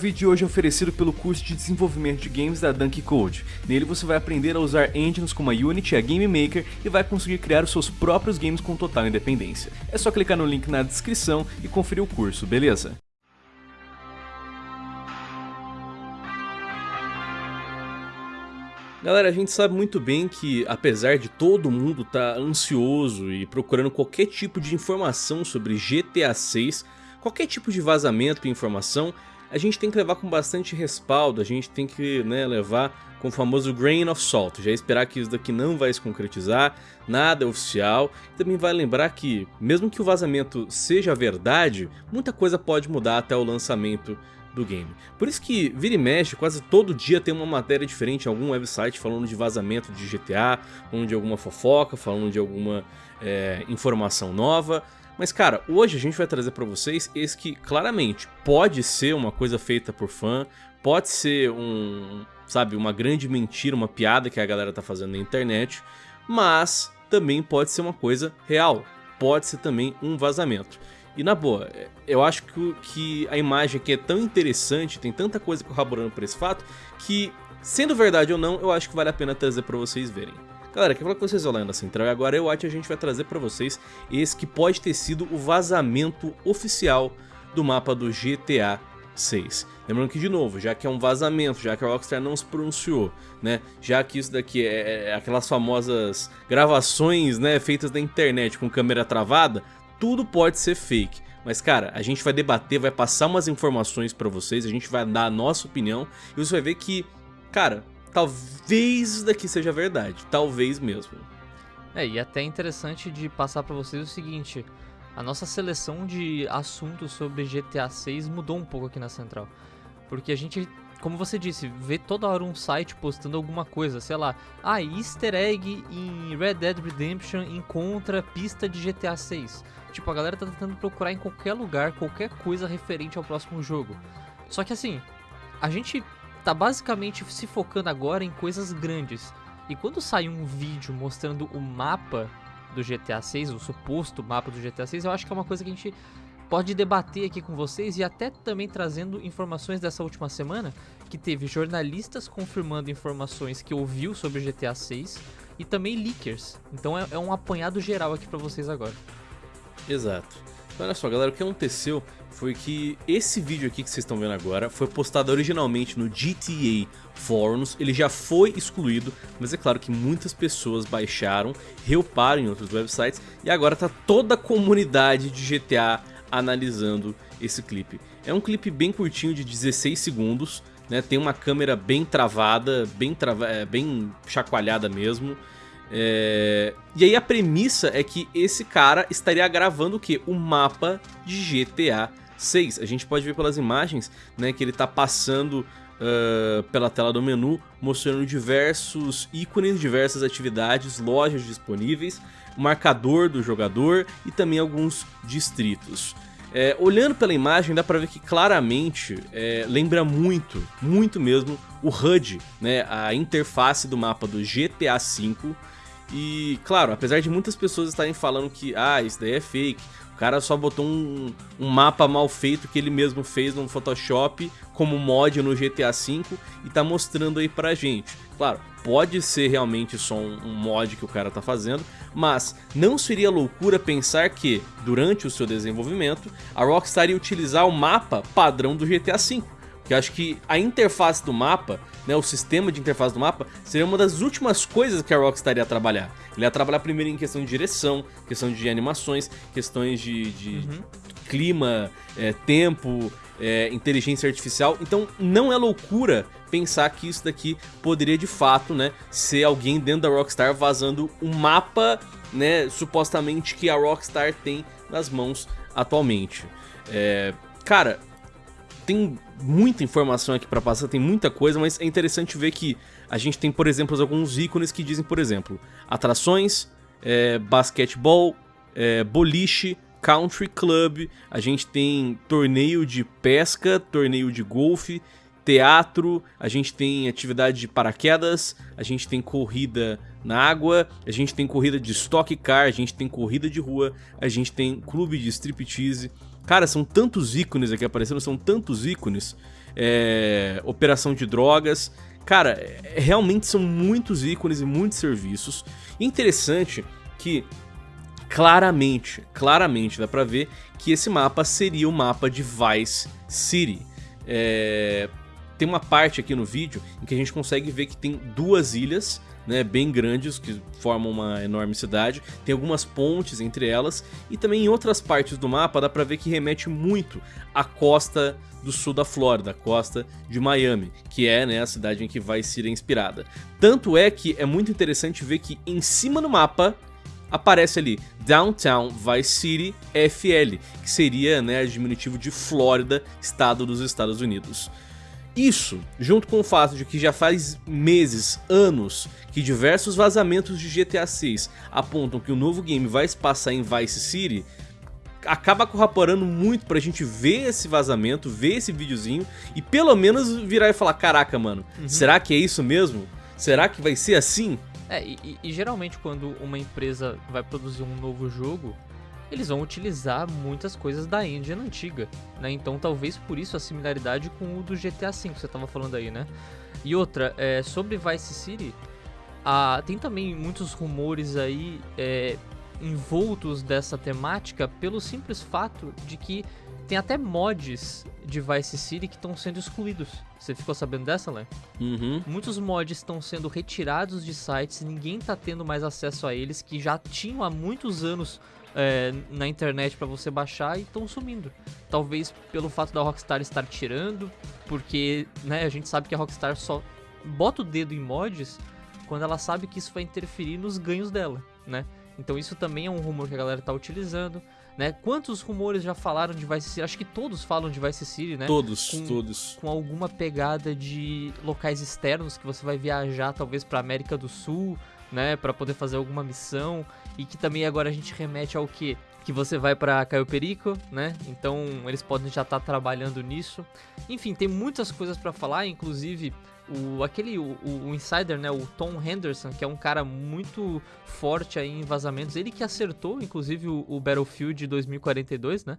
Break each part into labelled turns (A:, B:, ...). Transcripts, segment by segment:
A: O vídeo de hoje é oferecido pelo curso de desenvolvimento de games da Dunk Code. Nele você vai aprender a usar engines como a Unity e a Game Maker e vai conseguir criar os seus próprios games com total independência. É só clicar no link na descrição e conferir o curso, beleza? Galera, a gente sabe muito bem que, apesar de todo mundo estar tá ansioso e procurando qualquer tipo de informação sobre GTA 6, qualquer tipo de vazamento e informação, a gente tem que levar com bastante respaldo, a gente tem que né, levar com o famoso grain of salt, já esperar que isso daqui não vai se concretizar, nada é oficial, também vai lembrar que, mesmo que o vazamento seja verdade, muita coisa pode mudar até o lançamento do game. Por isso que vira e mexe, quase todo dia tem uma matéria diferente em algum website falando de vazamento de GTA, falando de alguma fofoca, falando de alguma é, informação nova, mas cara, hoje a gente vai trazer pra vocês esse que claramente pode ser uma coisa feita por fã, pode ser um, sabe, uma grande mentira, uma piada que a galera tá fazendo na internet, mas também pode ser uma coisa real, pode ser também um vazamento. E na boa, eu acho que, a imagem aqui é tão interessante, tem tanta coisa corroborando por esse fato, que sendo verdade ou não, eu acho que vale a pena trazer pra vocês verem. Galera, quer falar com vocês olhando na central e agora eu acho que a gente vai trazer pra vocês esse que pode ter sido o vazamento oficial do mapa do GTA 6. Lembrando que, de novo, já que é um vazamento, já que a Rockstar não se pronunciou, né, já que isso daqui é, é, é aquelas famosas gravações, né, feitas na internet com câmera travada, tudo pode ser fake. Mas cara, a gente vai debater, vai passar umas informações pra vocês, a gente vai dar a nossa opinião e você vai ver que, cara, talvez isso daqui seja verdade, talvez mesmo.
B: É, e até interessante de passar para vocês o seguinte, a nossa seleção de assuntos sobre GTA 6 mudou um pouco aqui na Central. Porque a gente, como você disse, vê toda hora um site postando alguma coisa, sei lá, ah, easter egg em Red Dead Redemption encontra pista de GTA 6. Tipo, a galera tá tentando procurar em qualquer lugar qualquer coisa referente ao próximo jogo. Só que assim, a gente tá basicamente se focando agora em coisas grandes. E quando sai um vídeo mostrando o mapa do GTA 6, o suposto mapa do GTA 6, eu acho que é uma coisa que a gente pode debater aqui com vocês e até também trazendo informações dessa última semana, que teve jornalistas confirmando informações que ouviu sobre o GTA 6 e também leakers. Então é, é um apanhado geral aqui para vocês agora.
A: Exato. Olha só, galera, o que aconteceu foi que esse vídeo aqui que vocês estão vendo agora foi postado originalmente no GTA Forums, ele já foi excluído, mas é claro que muitas pessoas baixaram, reuparam em outros websites e agora tá toda a comunidade de GTA analisando esse clipe. É um clipe bem curtinho de 16 segundos, né? tem uma câmera bem travada, bem, é, bem chacoalhada mesmo, é... E aí a premissa é que esse cara estaria gravando o que? O mapa de GTA 6. A gente pode ver pelas imagens né, que ele está passando uh, pela tela do menu, mostrando diversos ícones, diversas atividades, lojas disponíveis, marcador do jogador e também alguns distritos. É, olhando pela imagem dá pra ver que claramente é, lembra muito, muito mesmo o HUD, né, a interface do mapa do GTA V e, claro, apesar de muitas pessoas estarem falando que, ah, isso daí é fake, o cara só botou um, um mapa mal feito que ele mesmo fez no Photoshop como mod no GTA V e tá mostrando aí pra gente. Claro, pode ser realmente só um, um mod que o cara tá fazendo, mas não seria loucura pensar que, durante o seu desenvolvimento, a Rockstar ia utilizar o mapa padrão do GTA V que eu acho que a interface do mapa, né, o sistema de interface do mapa, seria uma das últimas coisas que a Rockstar ia trabalhar. Ele ia trabalhar primeiro em questão de direção, questão de animações, questões de, de uhum. clima, é, tempo, é, inteligência artificial. Então não é loucura pensar que isso daqui poderia de fato né, ser alguém dentro da Rockstar vazando um mapa né, supostamente que a Rockstar tem nas mãos atualmente. É, cara, tem muita informação aqui para passar, tem muita coisa, mas é interessante ver que a gente tem, por exemplo, alguns ícones que dizem, por exemplo, atrações, é, basquetebol, é, boliche, country club, a gente tem torneio de pesca, torneio de golfe, teatro, a gente tem atividade de paraquedas, a gente tem corrida na água, a gente tem corrida de stock car, a gente tem corrida de rua, a gente tem clube de striptease, Cara, são tantos ícones aqui aparecendo, são tantos ícones. é, operação de drogas. Cara, é, realmente são muitos ícones e muitos serviços. Interessante que claramente, claramente dá pra ver que esse mapa seria o mapa de Vice City. É... Tem uma parte aqui no vídeo em que a gente consegue ver que tem duas ilhas né, bem grandes que formam uma enorme cidade. Tem algumas pontes entre elas e também em outras partes do mapa dá pra ver que remete muito à costa do sul da Flórida, a costa de Miami, que é né, a cidade em que vai ser inspirada. Tanto é que é muito interessante ver que em cima do mapa aparece ali Downtown Vice City FL, que seria né, diminutivo de Flórida, estado dos Estados Unidos. Isso, junto com o fato de que já faz meses, anos, que diversos vazamentos de GTA 6 apontam que o novo game vai se passar em Vice City, acaba corroborando muito pra gente ver esse vazamento, ver esse videozinho e pelo menos virar e falar, caraca mano, uhum. será que é isso mesmo? Será que vai ser assim?
B: É, e, e, geralmente quando uma empresa vai produzir um novo jogo, eles vão utilizar muitas coisas da engine antiga, né? Então talvez por isso a similaridade com o do GTA V que você estava falando aí, né? E outra, é, sobre Vice City, a, tem também muitos rumores aí é, envoltos dessa temática pelo simples fato de que tem até mods de Vice City que estão sendo excluídos. Você ficou sabendo dessa, Lé?
A: Uhum.
B: Muitos mods estão sendo retirados de sites, ninguém tá tendo mais acesso a eles, que já tinham há muitos anos é, na internet para você baixar e estão sumindo. Talvez pelo fato da Rockstar estar tirando, porque né, a gente sabe que a Rockstar só bota o dedo em mods quando ela sabe que isso vai interferir nos ganhos dela, né? Então isso também é um rumor que a galera tá utilizando. Né? Quantos rumores já falaram de Vice City? Acho que todos falam de Vice City, né?
A: Todos,
B: com,
A: todos.
B: Com alguma pegada de locais externos que você vai viajar talvez para América do Sul, né, para poder fazer alguma missão e que também agora a gente remete ao que que você vai para Caio Perico, né? Então eles podem já estar tá trabalhando nisso. Enfim, tem muitas coisas para falar, inclusive o aquele o, o, insider, né, o Tom Henderson, que é um cara muito forte aí em vazamentos, ele que acertou inclusive o, o Battlefield 2042, né?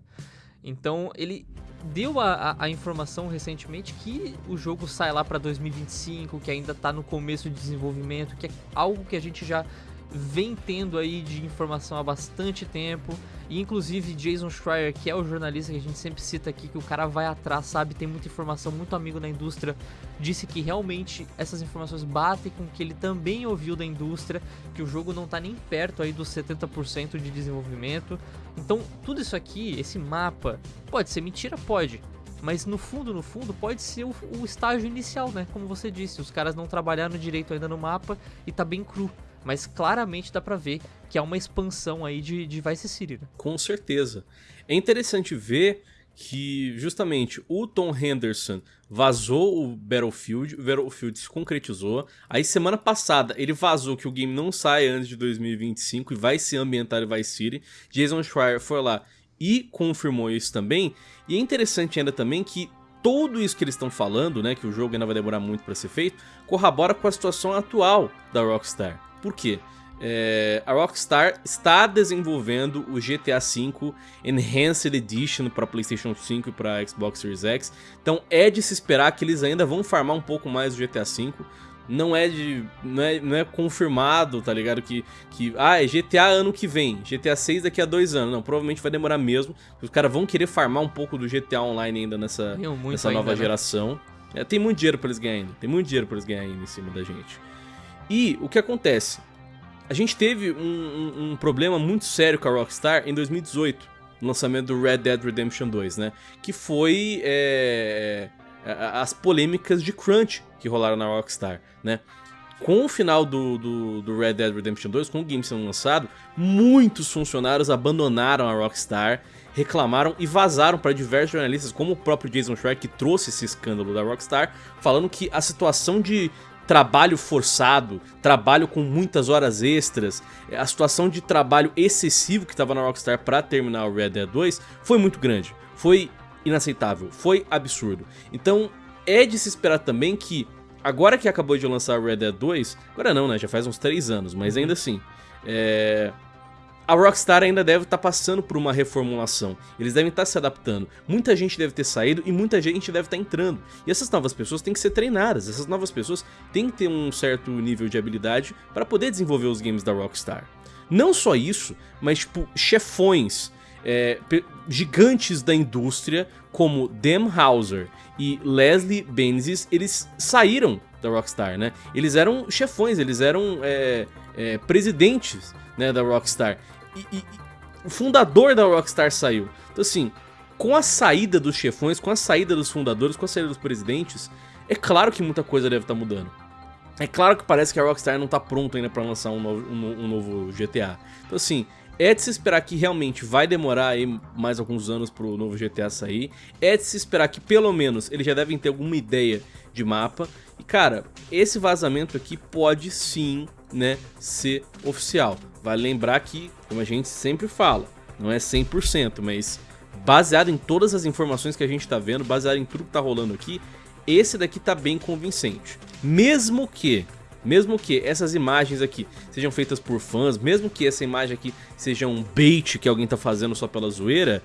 B: Então ele deu a, a, informação recentemente que o jogo sai lá para 2025, que ainda está no começo de desenvolvimento, que é algo que a gente já vem tendo aí de informação há bastante tempo. E inclusive Jason Schreier, que é o jornalista que a gente sempre cita aqui, que o cara vai atrás, sabe, tem muita informação, muito amigo da indústria, disse que realmente essas informações batem com o que ele também ouviu da indústria, que o jogo não está nem perto aí dos 70% de desenvolvimento. Então, tudo isso aqui, esse mapa, pode ser mentira, pode. Mas no fundo, no fundo, pode ser o, o estágio inicial, né? Como você disse, os caras não trabalharam direito ainda no mapa e tá bem cru mas claramente dá pra ver que é uma expansão aí de, de Vice City. Né?
A: Com certeza. É interessante ver que justamente o Tom Henderson vazou o Battlefield, o Battlefield se concretizou. Aí semana passada ele vazou que o game não sai antes de 2025 e vai ser ambientado em Vice City. Jason Schreier foi lá e confirmou isso também. E é interessante ainda também que tudo isso que eles estão falando, né, que o jogo ainda vai demorar muito para ser feito, corrobora com a situação atual da Rockstar. Por quê? É, a Rockstar está desenvolvendo o GTA V Enhanced Edition para PlayStation 5 e para Xbox Series X. Então é de se esperar que eles ainda vão farmar um pouco mais o GTA V. Não é de. Não é, não é confirmado, tá ligado? Que, que. Ah, é GTA ano que vem. GTA 6 daqui a dois anos. Não, provavelmente vai demorar mesmo. Os caras vão querer farmar um pouco do GTA Online ainda nessa, nessa ainda, nova né? geração. É, tem muito dinheiro pra eles ganharem. Tem muito dinheiro pra eles ganharem ainda em cima da gente. E o que acontece? A gente teve um, um, um, problema muito sério com a Rockstar em 2018, no lançamento do Red Dead Redemption 2, né? Que foi é, as polêmicas de crunch que rolaram na Rockstar, né? Com o final do, do, do, Red Dead Redemption 2, com o game sendo lançado, muitos funcionários abandonaram a Rockstar, reclamaram e vazaram para diversos jornalistas, como o próprio Jason Schreier, que trouxe esse escândalo da Rockstar, falando que a situação de trabalho forçado, trabalho com muitas horas extras, a situação de trabalho excessivo que estava na Rockstar para terminar o Red Dead 2 foi muito grande, foi inaceitável, foi absurdo. Então é de se esperar também que, agora que acabou de lançar o Red Dead 2, agora não, né, já faz uns 3 anos, mas ainda assim, é... a Rockstar ainda deve estar tá passando por uma reformulação, eles devem estar tá se adaptando. Muita gente deve ter saído e muita gente deve estar tá entrando. E essas novas pessoas têm que ser treinadas, essas novas pessoas têm que ter um certo nível de habilidade para poder desenvolver os games da Rockstar. Não só isso, mas tipo, chefões, é, gigantes da indústria como Dan Houser e Leslie Benzies, eles saíram da Rockstar, né? Eles eram chefões, eles eram é, é, presidentes né, da Rockstar e, e, o fundador da Rockstar saiu. Então assim, com a saída dos chefões, com a saída dos fundadores, com a saída dos presidentes, é claro que muita coisa deve estar tá mudando. É claro que parece que a Rockstar não está pronta ainda para lançar um novo, um, um novo, GTA. Então assim, é de se esperar que realmente vai demorar aí mais alguns anos para o novo GTA sair. É de se esperar que pelo menos eles já devem ter alguma ideia de mapa. E cara, esse vazamento aqui pode sim, né, ser oficial. Vale lembrar que, como a gente sempre fala, não é 100%, mas baseado em todas as informações que a gente está vendo, baseado em tudo que está rolando aqui, esse daqui está bem convincente. Mesmo que, mesmo que essas imagens aqui sejam feitas por fãs, mesmo que essa imagem aqui seja um bait que alguém está fazendo só pela zoeira,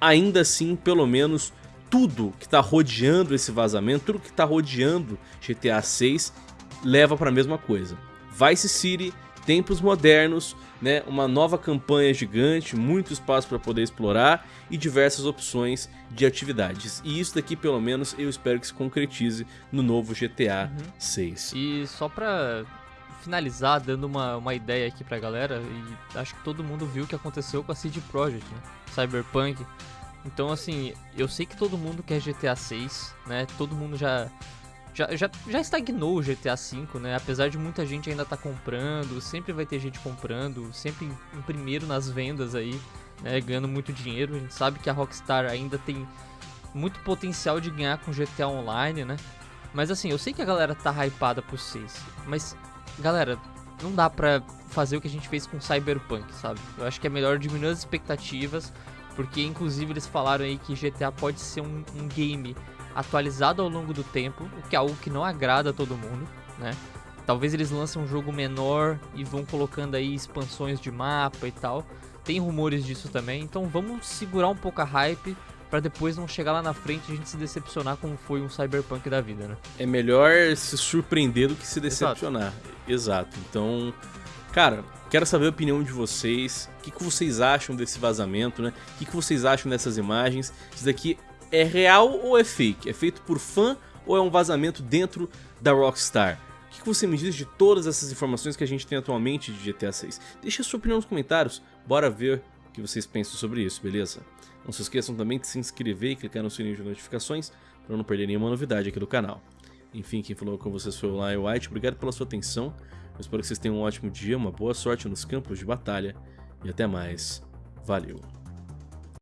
A: ainda assim, pelo menos, tudo que está rodeando esse vazamento, tudo que está rodeando GTA 6, leva para a mesma coisa. Vice City tempos modernos, né, uma nova campanha gigante, muito espaço para poder explorar e diversas opções de atividades. E isso daqui, pelo menos, eu espero que se concretize no novo GTA uhum. 6.
B: E só para finalizar, dando uma, uma ideia aqui pra galera, e acho que todo mundo viu o que aconteceu com a CD Projekt, né? Cyberpunk. Então, assim, eu sei que todo mundo quer GTA 6, né? Todo mundo já já, já, já estagnou o GTA V, né? Apesar de muita gente ainda tá comprando, sempre vai ter gente comprando, sempre em primeiro nas vendas aí, né? Ganhando muito dinheiro. A gente sabe que a Rockstar ainda tem muito potencial de ganhar com GTA Online, né? Mas assim, eu sei que a galera tá hypada por 6, mas galera, não dá pra fazer o que a gente fez com Cyberpunk, sabe? Eu acho que é melhor diminuir as expectativas, porque inclusive eles falaram aí que GTA pode ser um, um game atualizado ao longo do tempo, o que é algo que não agrada a todo mundo, né? Talvez eles lancem um jogo menor e vão colocando aí expansões de mapa e tal. Tem rumores disso também, então vamos segurar um pouco a hype para depois não chegar lá na frente e a gente se decepcionar como foi um Cyberpunk da vida, né?
A: É melhor se surpreender do que se decepcionar. Exato. Exato. Então, cara, quero saber a opinião de vocês. O que, que vocês acham desse vazamento, né? O que, que vocês acham dessas imagens? Isso daqui é real ou é fake? É feito por fã ou é um vazamento dentro da Rockstar? O que você me diz de todas essas informações que a gente tem atualmente de GTA 6? Deixe a sua opinião nos comentários, bora ver o que vocês pensam sobre isso, beleza? Não se esqueçam também de se inscrever e clicar no sininho de notificações para não perder nenhuma novidade aqui do canal. Enfim, quem falou com vocês foi o Lion White, obrigado pela sua atenção, eu espero que vocês tenham um ótimo dia, uma boa sorte nos campos de batalha e até mais, valeu!